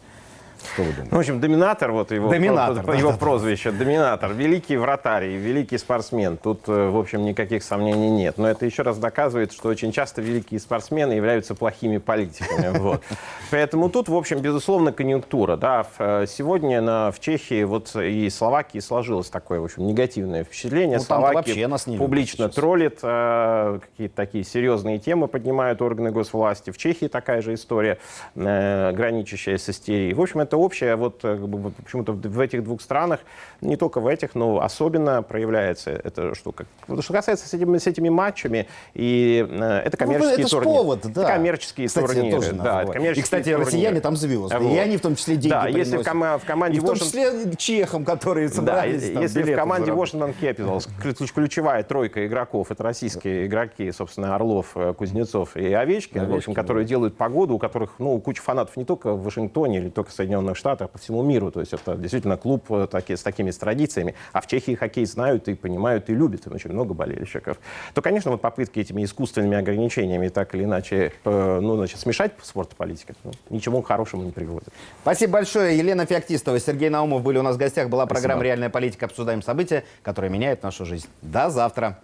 Что вы Ну, в думаете? общем, доминатор, вот его, Доминатор, про- да, его да, да. прозвище, доминатор, великий вратарь, и великий спортсмен. Тут, э, в общем, никаких сомнений нет. Но это еще раз доказывает, что очень часто великие спортсмены являются плохими политиками. Вот. Поэтому тут, в общем, безусловно, конъюнктура. Да. Э, Сегодня на, в Чехии вот и Словакии сложилось такое, в общем, негативное впечатление. Ну, Словакия вообще нас не любят публично троллит, э, какие-то такие серьезные темы поднимают органы госвласти. В Чехии такая же история, э, граничащая с истерией. В общем, это общее, вот э, как бы, вот почему-то в этих двух странах, не только в этих, но особенно проявляется эта штука. Что касается с этими, с этими матчами, и э, это коммерческие Ну, это турниры. повод, да. Это коммерческие Кстати, турниры. тоже да, это коммерческие И, кстати, турниры. россияне там звезды, Вот. и они в том числе деньги Да, если в, приносят. кома- в команде И в том Washington- числе чехам, которые да, собрались и- там если в команде. Washington Capitals ключ- ключевая тройка игроков, это российские игроки, собственно, Орлов, э, Кузнецов и Овечкин, в общем, Овечкин, которые делают погоду, у которых, ну, куча фанатов не только в Вашингтоне или только в Соединенных Штатах, а по всему миру. То есть это действительно клуб э, таки- с такими с традициями. А в Чехии хоккей знают и понимают, и любят. Там очень много болельщиков. То, конечно, вот попытки этими искусственными ограничениями так или иначе, э, ну, значит, смешать спорт и политику, ну, ничему хорошему не приводит. Спасибо большое. Елена Феоктистова, Сергей Наумов были у нас в гостях. Была программа Спасибо. «Реальная политика». Обсуждаем события, которые меняют нашу жизнь. До завтра.